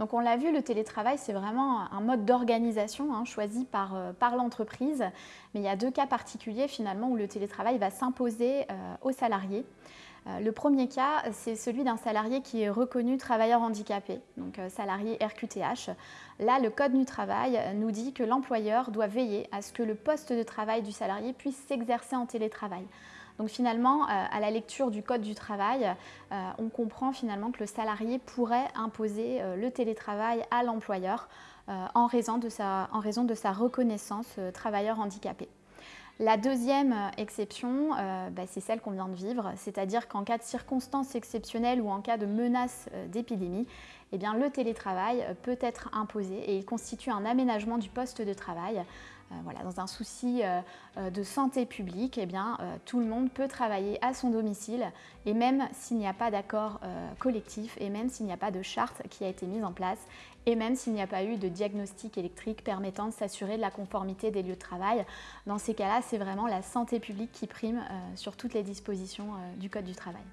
Donc on l'a vu, le télétravail, c'est vraiment un mode d'organisation hein, choisi par, euh, par l'entreprise. Mais il y a deux cas particuliers finalement où le télétravail va s'imposer euh, aux salariés. Euh, le premier cas, c'est celui d'un salarié qui est reconnu travailleur handicapé, donc salarié RQTH. Là, le Code du travail nous dit que l'employeur doit veiller à ce que le poste de travail du salarié puisse s'exercer en télétravail. Donc finalement, euh, à la lecture du Code du travail, euh, on comprend finalement que le salarié pourrait imposer euh, le télétravail à l'employeur en, raison de sa, reconnaissance travailleur handicapé. La deuxième exception, bah, c'est celle qu'on vient de vivre, c'est-à-dire qu'en cas de circonstances exceptionnelles ou en cas de menace d'épidémie, eh bien, le télétravail peut être imposé et il constitue un aménagement du poste de travail euh, voilà, dans un souci euh, euh, de santé publique, eh bien, tout le monde peut travailler à son domicile et même s'il n'y a pas d'accord collectif et même s'il n'y a pas de charte qui a été mise en place et même s'il n'y a pas eu de diagnostic électrique permettant de s'assurer de la conformité des lieux de travail. Dans ces cas-là, c'est vraiment la santé publique qui prime sur toutes les dispositions du Code du travail.